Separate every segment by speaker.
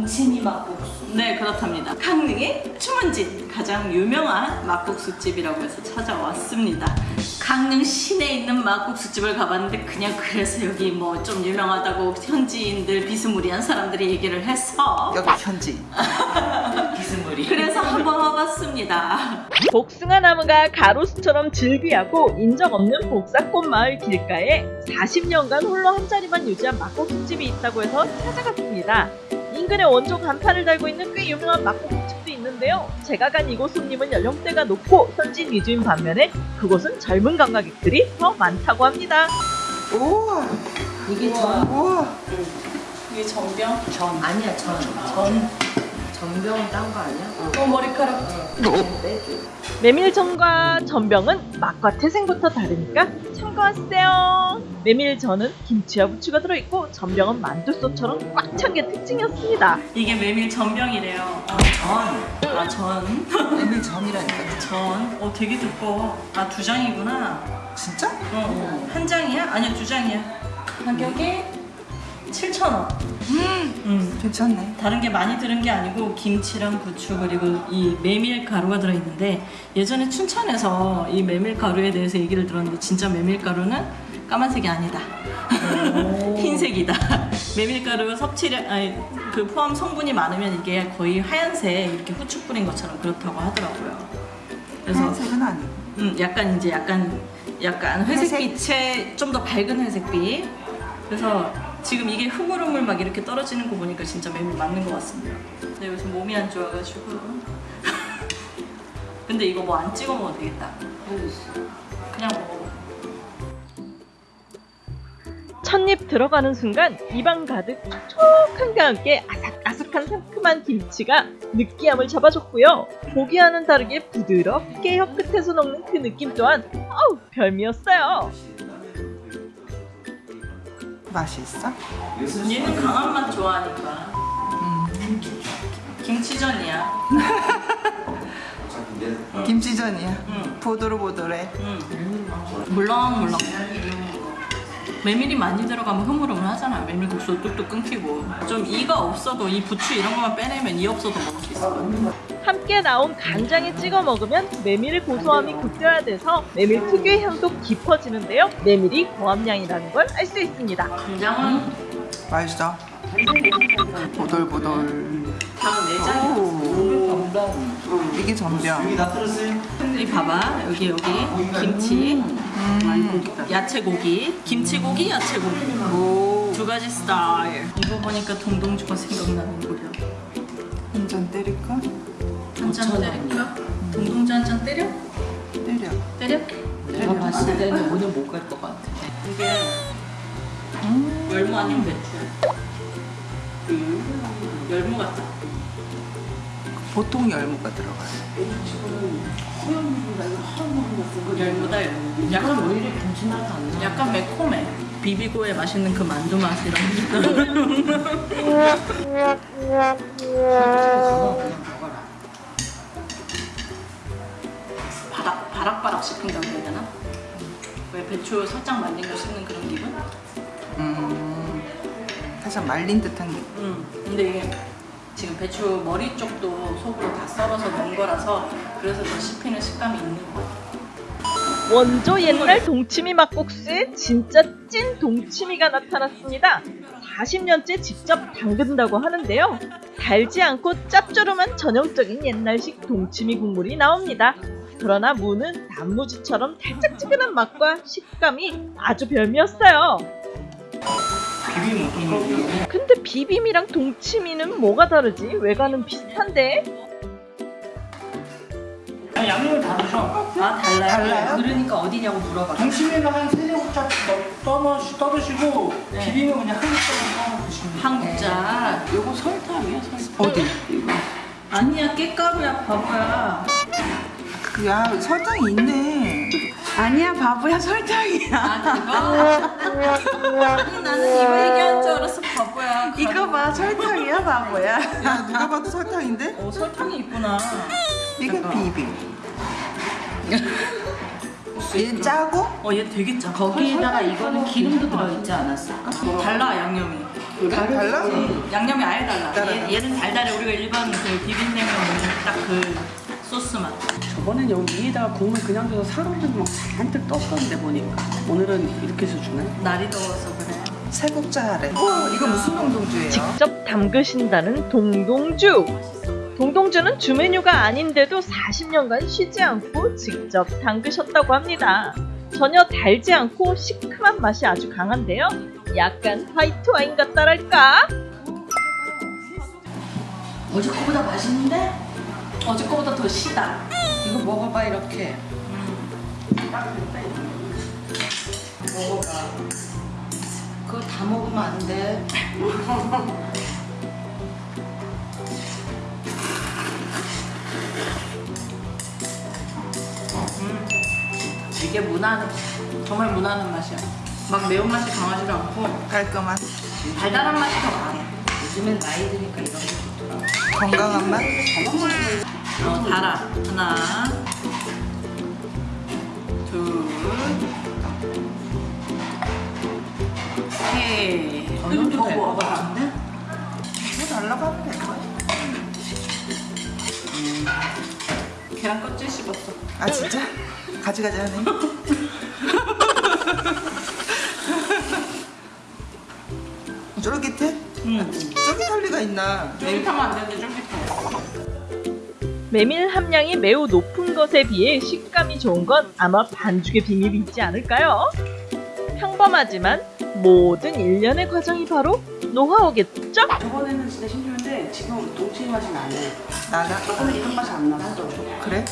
Speaker 1: 동치미 막국수
Speaker 2: 네 그렇답니다. 강릉의 추문진 가장 유명한 막국수집이라고 해서 찾아왔습니다. 강릉 시내에 있는 막국수집을 가봤는데 그냥 그래서 여기 뭐 좀 유명하다고 현지인들 비스무리한 사람들이 얘기를 해서
Speaker 3: 여기 현지.
Speaker 1: 비스무리.
Speaker 2: 그래서 한번 와봤습니다.
Speaker 4: 복숭아 나무가 가로수처럼 즐비하고 인적 없는 복사꽃 마을 길가에 40년간 홀로 한 자리만 유지한 막국수집이 있다고 해서 찾아갔습니다. 인근에 원조 간판을 달고 있는 꽤 유명한 막국수집도 있는데요. 제가 간 이곳 손님은 연령대가 높고 현지인 위주인 반면에 그곳은 젊은 관광객들이 더 많다고 합니다.
Speaker 3: 우와
Speaker 1: 이게 전,
Speaker 3: 우와
Speaker 2: 이게 정병?
Speaker 1: 전 아니야 전 전. 전병은 딴 거 아니야?
Speaker 2: 어 머리카락
Speaker 1: 어. 빼줘
Speaker 4: 메밀전과 전병은 맛과 태생부터 다르니까 참고하세요. 메밀전은 김치와 부추가 들어있고 전병은 만두소처럼 꽉 찬 게 특징이었습니다.
Speaker 2: 이게 메밀 전병이래요
Speaker 3: 전
Speaker 2: 아 전
Speaker 3: 메밀 전이라니까
Speaker 2: 전? 어 되게 두꺼워 아 두 장이구나
Speaker 3: 진짜?
Speaker 2: 어, 한 장이야? 아니야 두 장이야 가격이 7,000원 음.
Speaker 3: 괜찮네.
Speaker 2: 다른 게 많이 들은 게 아니고 김치랑 부추 그리고 이 메밀 가루가 들어있는데 예전에 춘천에서 이 메밀 가루에 대해서 얘기를 들었는데 진짜 메밀 가루는 까만색이 아니다. 흰색이다. 메밀 가루 섭취량 아니 그 포함 성분이 많으면 이게 거의 하얀색 이렇게 후추 뿌린 것처럼 그렇다고 하더라고요. 그래서
Speaker 3: 하얀색은 아니고.
Speaker 2: 음, 약간 이제 약간 약간 회색빛에 좀더 밝은 회색빛. 그래서 지금 이게 흐물흐물 막 이렇게 떨어지는 거 보니까 진짜 메밀 맞는 것 같습니다. 근데 요즘 몸이 안 좋아가지고. 근데 이거 뭐 안 찍어 먹어도 되겠다. 그냥 먹어.
Speaker 4: 첫입 들어가는 순간 입안 가득 촉촉함과 함께 아삭아삭한 상큼한 김치가 느끼함을 잡아줬고요. 보기와는 다르게 부드럽게 혀 끝에서 녹는 그 느낌 또한 어우 별미였어요.
Speaker 3: 맛이 있어?
Speaker 2: 얘는 강한 맛 좋아하니까. 김치전이야.
Speaker 3: 김치전이야
Speaker 2: 응.
Speaker 3: 보들보들해
Speaker 2: 응. 물렁물렁. 메밀이 많이 들어가면 흐물흐물 하잖아. 메밀 국수 뚝뚝 끊기고. 좀 이가 없어도 이 부추 이런 것만 빼내면 이 없어도 먹을 수 같아.
Speaker 4: 함께 나온 간장에 찍어 먹으면 메밀의 고소함이 극대화돼서 메밀 특유의 향도 깊어지는데요. 메밀이 고함량이라는 걸 알 수 있습니다.
Speaker 2: 간장은
Speaker 3: 맛있어. 보들보들.
Speaker 2: 내장이
Speaker 3: 오. 이게 전병.
Speaker 2: 이 봐봐. 여기 여기. 김치. 야채고기. 김치고기 야채고기.
Speaker 3: 오.
Speaker 2: 두 가지 스타일. 이거 보니까 동동주가 생각나는 거야.
Speaker 3: 한잔 때릴까?
Speaker 2: 한잔 때릴까? 동동주 한잔 때려?
Speaker 3: 때려.
Speaker 2: 때려?
Speaker 1: 내가 봤을 때는 오늘 못 갈 것 같아.
Speaker 2: 이게 열무 아니면 배추. 열무 같다.
Speaker 3: 보통 열무가 들어가요.
Speaker 2: 열무다 열무. 약간
Speaker 1: 오히려 김치 맛안 나.
Speaker 2: 약간 매콤해. 비비고에 맛있는 그 만두 맛이랑 바락바락 씹힌다고 해야 되나? 왜 배추 살짝 말린 거 씹는 그런 기분?
Speaker 3: 음 살짝 말린 듯한 게
Speaker 2: 음. 근데 이게 지금 배추 머리 쪽도 속으로 다 썰어서 넣은 거라서 그래서 더 씹히는 식감이 있는 것 같아.
Speaker 4: 원조 옛날 동치미 막국수에 진짜 찐 동치미가 나타났습니다. 40년째 직접 담근다고 하는데요. 달지 않고 짭조름한 전형적인 옛날식 동치미 국물이 나옵니다. 그러나 무는 단무지처럼 달짝지근한 맛과 식감이 아주 별미였어요. 근데 비빔이랑 동치미는 뭐가 다르지? 외관은 비슷한데?
Speaker 5: 아니, 양념을 다 드셔.
Speaker 2: 아 달라요?
Speaker 3: 달라요?
Speaker 1: 그러니까 어디냐고 물어봐
Speaker 5: 동치미는 한 세네 국자 떠넣으시, 떠드시고
Speaker 2: 네.
Speaker 5: 비빔은 그냥 한 국자 떠 드시면 돼요.
Speaker 2: 한 국자. 요거 설탕이야 설탕.
Speaker 3: 어디?
Speaker 2: 아니야 깨가루야 바보야.
Speaker 3: 야 설탕이 있네
Speaker 1: 아니야 바보야 설탕이야
Speaker 2: 아 그거? 아니 나는 이거 얘기한 줄 알았어 바보야.
Speaker 1: 이거 봐 설탕이야 바보야
Speaker 3: 야 누가 봐도 설탕인데?
Speaker 2: 어 설탕이 있구나.
Speaker 3: 이게 비빔 얘 짜고
Speaker 2: 어얘 되게 짜.
Speaker 1: 거기에다가 이거는 기름도 들어있지 않았을까?
Speaker 2: 달라 양념이.
Speaker 3: 달라?
Speaker 2: 양념이 아예 달라.
Speaker 3: 달라.
Speaker 2: 얘, 얘는 달달해. 우리가 일반 그 비빔냉면 먹는 딱그 소스 맛.
Speaker 5: 저번엔 여기 위에다가 국물 그냥 줘서 사람들이 막 잔뜩 떴었는데 보니까 오늘은 이렇게 해서 주네
Speaker 2: 날이 더워서 그래.
Speaker 3: 새국자 하래. 어, 이거 무슨 동동주예요?
Speaker 4: 직접 담그신다는 동동주. 동동주는 주 메뉴가 아닌데도 40년간 쉬지 않고 직접 담그셨다고 합니다. 전혀 달지 않고 시큼한 맛이 아주 강한데요. 약간 화이트 와인 같다랄까?
Speaker 1: 어제 거보다 맛있는데?
Speaker 2: 어제 거보다 더 시다.
Speaker 1: 이거 먹어봐 이렇게. 먹어봐. 그거 다 먹으면 안 돼.
Speaker 2: 이게 무난한, 정말 무난한 맛이야. 막 매운맛이 강하지도 않고
Speaker 3: 깔끔한
Speaker 2: 달달한 맛이 더 강해.
Speaker 1: 요즘엔 나이 드니까 이런 게 좋더라.
Speaker 3: 건강한 맛.
Speaker 2: 어, 달아. 하나, 둘, 셋.
Speaker 1: 너는
Speaker 2: 더
Speaker 1: 될것
Speaker 2: 먹어.
Speaker 1: 같은데?
Speaker 3: 뭐 달라고 하면 될 거야.
Speaker 2: 계란 껍질 씹었어.
Speaker 3: 아 진짜? 가지가지 하네. 쫄깃해?
Speaker 2: 응.
Speaker 3: 쫄깃할 리가 있나?
Speaker 2: 쫄깃하면 안 되는데 쫄깃해.
Speaker 4: 메밀 함량이 매우 높은 것에 비해 식감이 좋은 건 아마 반죽의 비밀이 있지 않을까요? 평범하지만 모든 일련의 과정이 바로 노하우겠죠?
Speaker 5: 저번에는 진짜 힘들었는데 지금 동치미 맛이 나네
Speaker 3: 나나?
Speaker 5: 저번에 이런 맛이 안 났어
Speaker 3: 그래?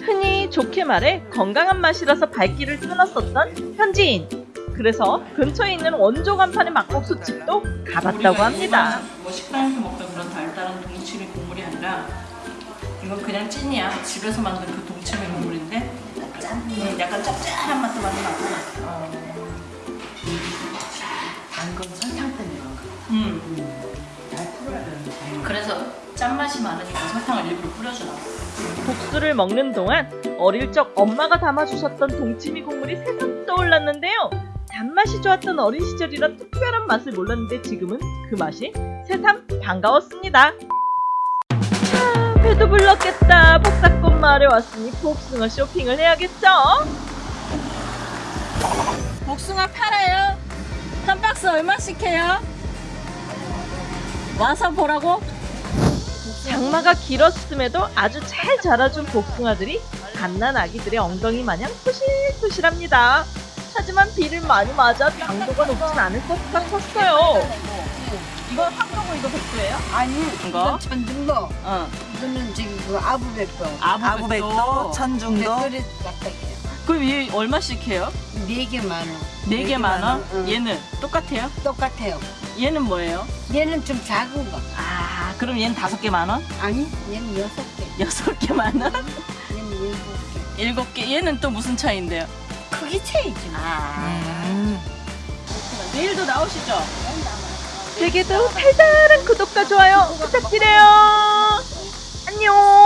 Speaker 4: 흔히 좋게 말해 건강한 맛이라서 발길을 끊었었던 현지인. 그래서 근처에 있는 원조 간판의 막국수 집도 가봤다고 합니다.
Speaker 2: 뭐 식당에서 먹던 그런 동치미 국물이 아니라 이건 그냥 찐이야. 집에서 만든 그 동치미 국물인데 짠. 음, 약간 짭짤한 맛도 많이 나고.
Speaker 1: 아, 이건 설탕 때문에 그런 거.
Speaker 2: 음.
Speaker 1: 잘 풀어야 되는데.
Speaker 2: 그래서 짠맛이 많으니까 설탕을 일부러 뿌려주나.
Speaker 4: 국수를 먹는 동안 어릴 적 엄마가 담아주셨던 동치미 국물이 새삼 떠올랐는데요. 단맛이 좋았던 어린 시절이라 특별한 맛을 몰랐는데 지금은 그 맛이 새삼 반가웠습니다. 아, 배도 불렀겠다. 복사꽃 마을에 왔으니 복숭아 쇼핑을 해야겠죠?
Speaker 2: 복숭아 팔아요. 한 박스 얼마씩 해요? 와서 보라고?
Speaker 4: 장마가 길었음에도 아주 잘 자라준 복숭아들이 갓난 아기들의 엉덩이 마냥 푸실푸실합니다. 하지만 비를 많이 맞아 당도가 높진 않을 것 같았어요.
Speaker 2: 이거 황도고 이거 백도예요?
Speaker 6: 아니,
Speaker 2: 이거?
Speaker 6: 천중도.
Speaker 2: 어.
Speaker 6: 이거는 지금 그 아부백도.
Speaker 3: 아구백도, 천중도.
Speaker 6: 백돌이 딱딱해요.
Speaker 2: 그럼 얘 얼마씩 해요?
Speaker 6: 네 개 만 원.
Speaker 2: 네 개만 원?
Speaker 6: 응.
Speaker 2: 얘는 똑같아요?
Speaker 6: 똑같아요.
Speaker 2: 얘는 뭐예요?
Speaker 6: 얘는 좀 작은 거.
Speaker 2: 아, 그럼 얘는 다섯 개만 원?
Speaker 6: 아니, 얘는 여섯 개.
Speaker 2: 여섯 개만 원?
Speaker 6: 얘는 일곱 개.
Speaker 2: 일곱 개. 얘는 또 무슨 차이인데요?
Speaker 6: 크기 차이지. 뭐.
Speaker 2: 아.
Speaker 3: 음.
Speaker 2: 내일도 나오시죠?
Speaker 4: 되게도 달달한 구독과 좋아요 부탁드려요. 안녕